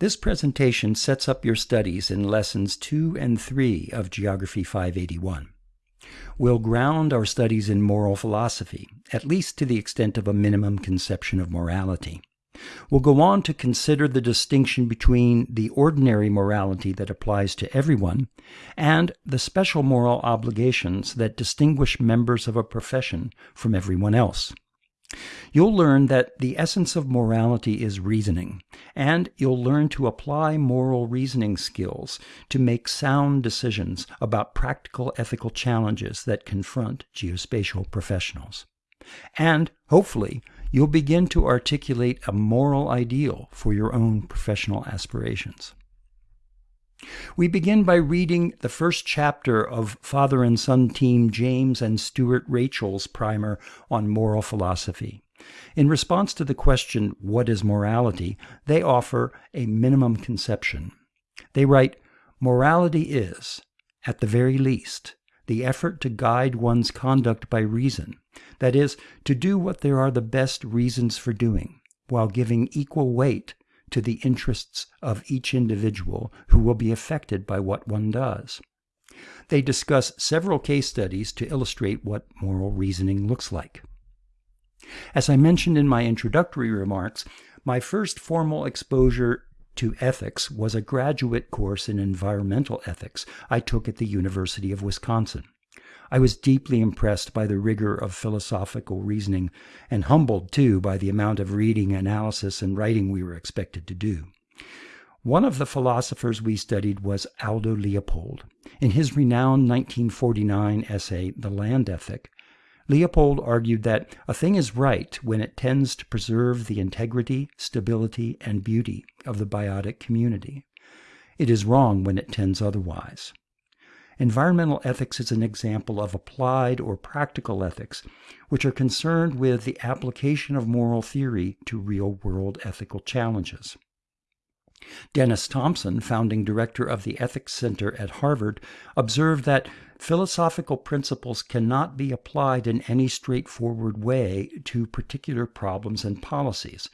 This presentation sets up your studies in lessons 2 and 3 of Geography 581. We'll ground our studies in moral philosophy, at least to the extent of a minimum conception of morality. We'll go on to consider the distinction between the ordinary morality that applies to everyone and the special moral obligations that distinguish members of a profession from everyone else. You'll learn that the essence of morality is reasoning, and you'll learn to apply moral reasoning skills to make sound decisions about practical ethical challenges that confront geospatial professionals. And, hopefully, you'll begin to articulate a moral ideal for your own professional aspirations. We begin by reading the first chapter of father and son team James and Stuart Rachels' primer on moral philosophy. In response to the question, What is morality? they offer a minimum conception. They write, Morality is, at the very least, the effort to guide one's conduct by reason, that is, to do what there are the best reasons for doing, while giving equal weight to the interests of each individual who will be affected by what one does. They discuss several case studies to illustrate what moral reasoning looks like. As I mentioned in my introductory remarks, my first formal exposure to ethics was a graduate course in environmental ethics I took at the University of Wisconsin. I was deeply impressed by the rigor of philosophical reasoning, and humbled, too, by the amount of reading, analysis, and writing we were expected to do. One of the philosophers we studied was Aldo Leopold. In his renowned 1949 essay, The Land Ethic, Leopold argued that a thing is right when it tends to preserve the integrity, stability, and beauty of the biotic community. It is wrong when it tends otherwise. Environmental ethics is an example of applied or practical ethics, which are concerned with the application of moral theory to real world ethical challenges. Dennis Thompson, founding director of the Ethics Center at Harvard, observed that philosophical principles cannot be applied in any straightforward way to particular problems and policies,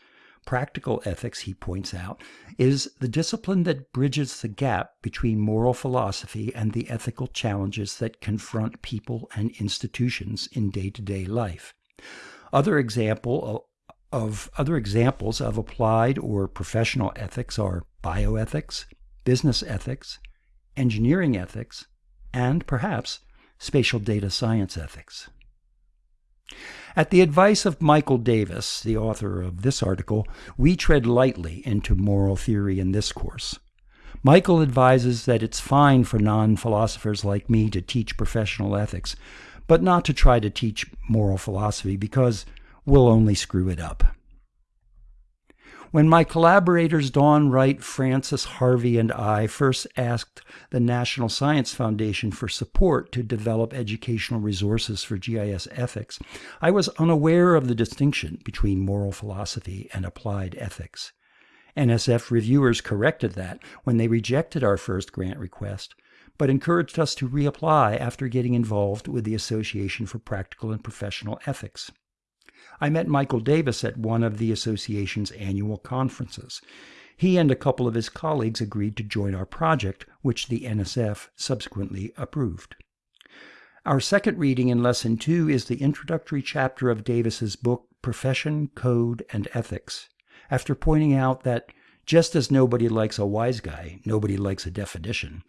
Practical ethics, he points out, is the discipline that bridges the gap between moral philosophy and the ethical challenges that confront people and institutions in day-to-day life. Other example of other examples of applied or professional ethics are bioethics, business ethics, engineering ethics, and perhaps spatial data science ethics. At the advice of Michael Davis, the author of this article, we tread lightly into moral theory in this course. Michael advises that it's fine for non philosophers like me to teach professional ethics, but not to try to teach moral philosophy because we'll only screw it up. When my collaborators Dawn Wright, Francis Harvey, and I first asked the National Science Foundation for support to develop educational resources for GIS ethics, I was unaware of the distinction between moral philosophy and applied ethics. NSF reviewers corrected that when they rejected our first grant request, but encouraged us to reapply after getting involved with the Association for Practical and Professional Ethics. I met Michael Davis at one of the association's annual conferences. He and a couple of his colleagues agreed to join our project, which the NSF subsequently approved. Our second reading in Lesson 2 is the introductory chapter of Davis's book, Profession, Code, and Ethics, after pointing out that just as nobody likes a wise guy, nobody likes a definition,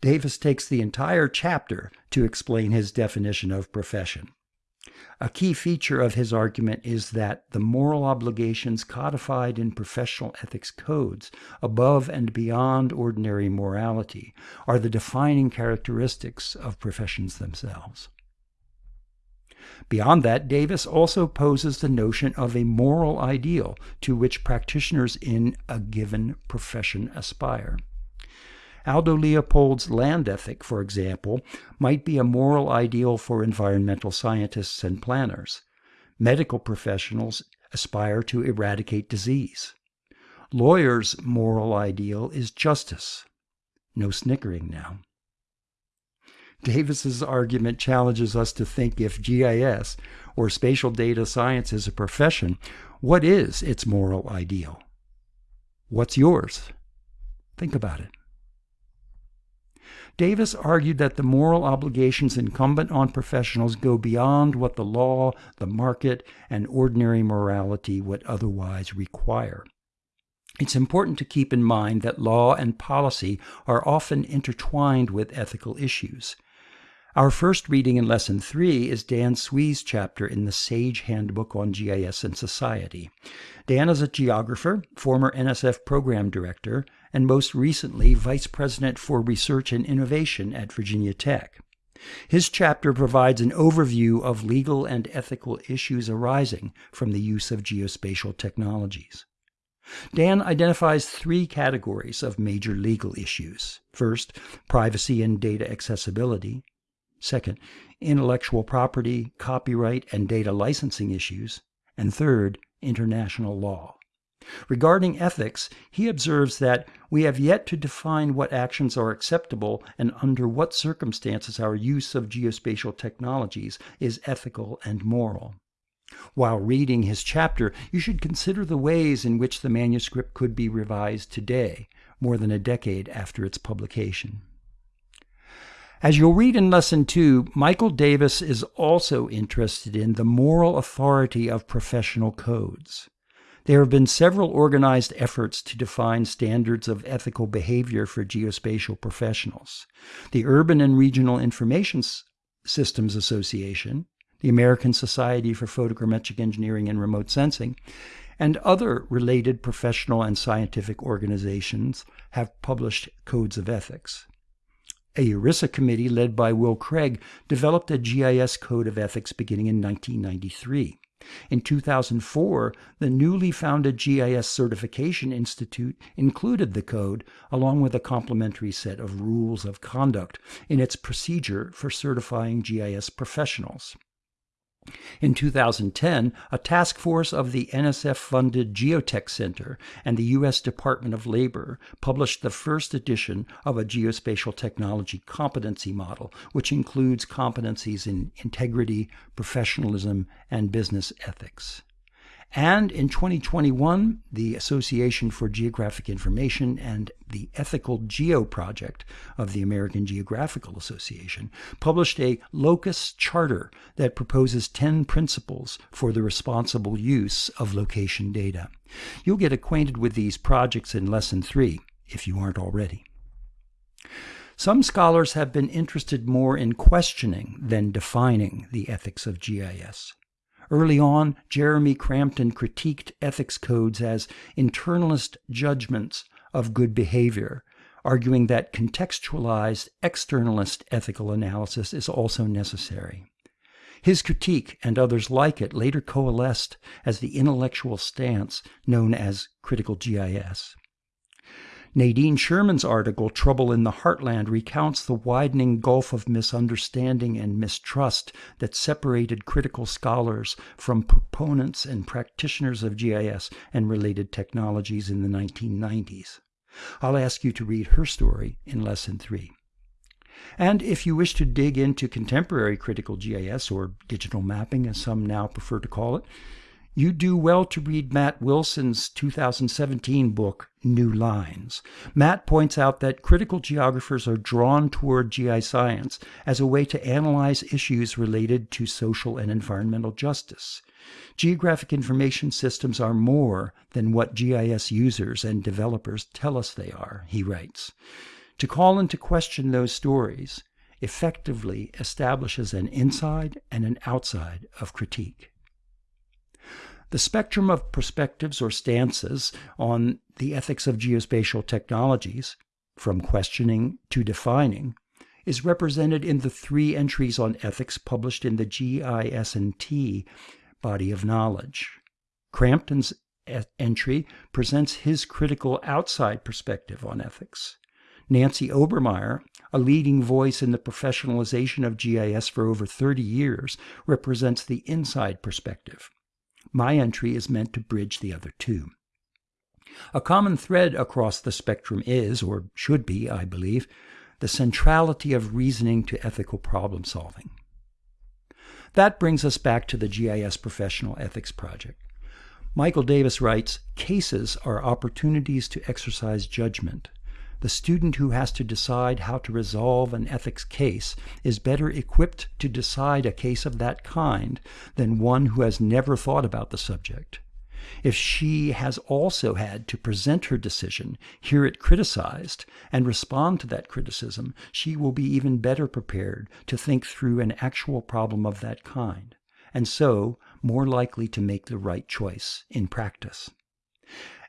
Davis takes the entire chapter to explain his definition of profession. A key feature of his argument is that the moral obligations codified in professional ethics codes, above and beyond ordinary morality, are the defining characteristics of professions themselves. Beyond that, Davis also poses the notion of a moral ideal to which practitioners in a given profession aspire. Aldo Leopold's land ethic, for example, might be a moral ideal for environmental scientists and planners. Medical professionals aspire to eradicate disease. Lawyers' moral ideal is justice. No snickering now. Davis's argument challenges us to think if GIS or spatial data science is a profession, what is its moral ideal? What's yours? Think about it. Davis argued that the moral obligations incumbent on professionals go beyond what the law, the market, and ordinary morality would otherwise require. It's important to keep in mind that law and policy are often intertwined with ethical issues. Our first reading in Lesson 3 is Dan Sui's chapter in the Sage Handbook on GIS and Society. Dan is a geographer, former NSF program director, and most recently Vice President for Research and Innovation at Virginia Tech. His chapter provides an overview of legal and ethical issues arising from the use of geospatial technologies. Dan identifies three categories of major legal issues. First, privacy and data accessibility. Second, intellectual property, copyright, and data licensing issues. And third, international law. Regarding ethics, he observes that we have yet to define what actions are acceptable and under what circumstances our use of geospatial technologies is ethical and moral. While reading his chapter, you should consider the ways in which the manuscript could be revised today, more than a decade after its publication. As you'll read in Lesson 2, Michael Davis is also interested in the moral authority of professional codes. There have been several organized efforts to define standards of ethical behavior for geospatial professionals. The Urban and Regional Information Systems Association, the American Society for Photogrammetric Engineering and Remote Sensing, and other related professional and scientific organizations have published codes of ethics. A URISA committee led by Will Craig developed a GIS code of ethics beginning in 1993. In 2004, the newly founded GIS Certification Institute included the code along with a complementary set of rules of conduct in its procedure for certifying GIS professionals. In 2010, a task force of the NSF funded Geotech Center and the U.S. Department of Labor published the first edition of a geospatial technology competency model, which includes competencies in integrity, professionalism, and business ethics. And in 2021, the Association for Geographic Information and the Ethical Geo Project of the American Geographical Association published a locus charter that proposes 10 principles for the responsible use of location data. You'll get acquainted with these projects in Lesson 3 if you aren't already. Some scholars have been interested more in questioning than defining the ethics of GIS. Early on, Jeremy Crampton critiqued ethics codes as internalist judgments of good behavior, arguing that contextualized externalist ethical analysis is also necessary. His critique and others like it later coalesced as the intellectual stance known as critical GIS. Nadine Schuurman's article, Trouble in the Heartland, recounts the widening gulf of misunderstanding and mistrust that separated critical scholars from proponents and practitioners of GIS and related technologies in the 1990s. I'll ask you to read her story in Lesson 3. And if you wish to dig into contemporary critical GIS, or digital mapping as some now prefer to call it, you do well to read Matt Wilson's 2017 book, New Lines. Matt points out that critical geographers are drawn toward GI science as a way to analyze issues related to social and environmental justice. Geographic information systems are more than what GIS users and developers tell us they are, he writes. To call into question those stories effectively establishes an inside and an outside of critique. The spectrum of perspectives or stances on the ethics of geospatial technologies, from questioning to defining, is represented in the three entries on ethics published in the GIS&T body of knowledge. Crampton's entry presents his critical outside perspective on ethics. Nancy Obermeyer, a leading voice in the professionalization of GIS for over 30 years, represents the inside perspective. My entry is meant to bridge the other two. A common thread across the spectrum is, or should be, I believe, the centrality of reasoning to ethical problem solving. That brings us back to the GIS Professional Ethics Project. Michael Davis writes Cases are opportunities to exercise judgment. The student who has to decide how to resolve an ethics case is better equipped to decide a case of that kind than one who has never thought about the subject. If she has also had to present her decision, hear it criticized, and respond to that criticism, she will be even better prepared to think through an actual problem of that kind, and so more likely to make the right choice in practice.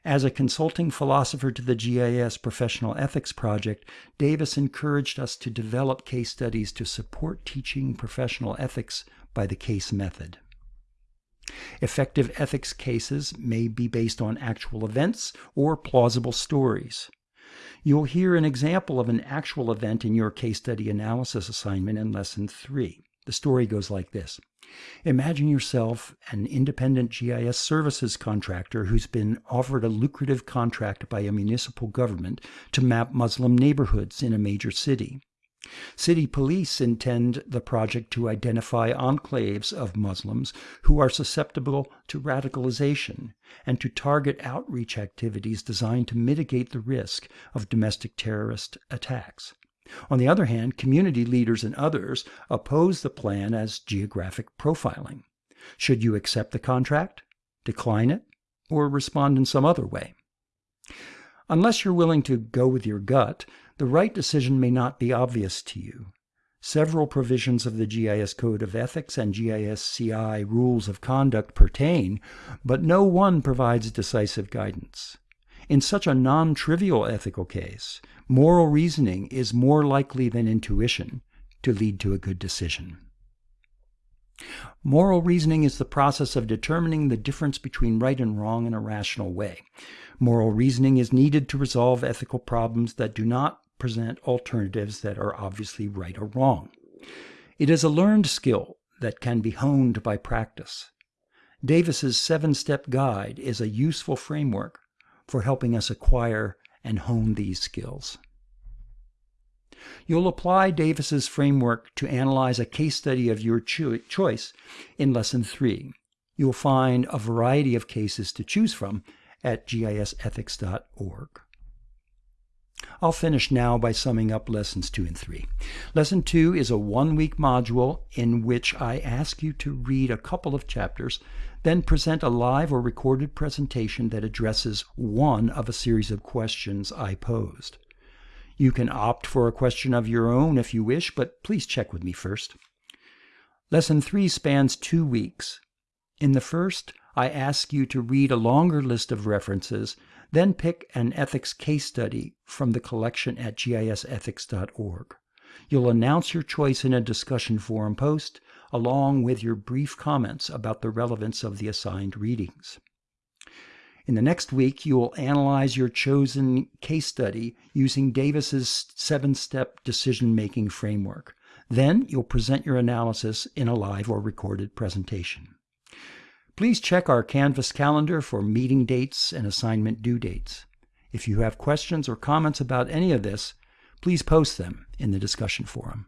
As a consulting philosopher to the GIS Professional Ethics Project, Davis encouraged us to develop case studies to support teaching professional ethics by the case method. Effective ethics cases may be based on actual events or plausible stories. You'll hear an example of an actual event in your case study analysis assignment in Lesson 3. The story goes like this Imagine yourself an independent GIS services contractor who's been offered a lucrative contract by a municipal government to map Muslim neighborhoods in a major city. City police intend the project to identify enclaves of Muslims who are susceptible to radicalization and to target outreach activities designed to mitigate the risk of domestic terrorist attacks. On the other hand, community leaders and others oppose the plan as geographic profiling. Should you accept the contract, decline it, or respond in some other way? Unless you're willing to go with your gut, the right decision may not be obvious to you. Several provisions of the GIS Code of Ethics and GISCI Rules of Conduct pertain, but no one provides decisive guidance. In such a non trivial ethical case, moral reasoning is more likely than intuition to lead to a good decision. Moral reasoning is the process of determining the difference between right and wrong in a rational way. Moral reasoning is needed to resolve ethical problems that do not present alternatives that are obviously right or wrong. It is a learned skill that can be honed by practice. Davis's seven-step guide is a useful framework for helping us acquire and hone these skills. You'll apply Davis's framework to analyze a case study of your cho choice in Lesson 3. You'll find a variety of cases to choose from at gisethics.org. I'll finish now by summing up Lessons 2 and 3. Lesson 2 is a one-week module in which I ask you to read a couple of chapters then present a live or recorded presentation that addresses one of a series of questions I posed. You can opt for a question of your own if you wish, but please check with me first. Lesson 3 spans two weeks. In the first, I ask you to read a longer list of references, then pick an ethics case study from the collection at gisethics.org. You'll announce your choice in a discussion forum post, along with your brief comments about the relevance of the assigned readings. In the next week, you will analyze your chosen case study using Davis's seven-step decision-making framework. Then you'll present your analysis in a live or recorded presentation. Please check our Canvas calendar for meeting dates and assignment due dates. If you have questions or comments about any of this, please post them in the discussion forum.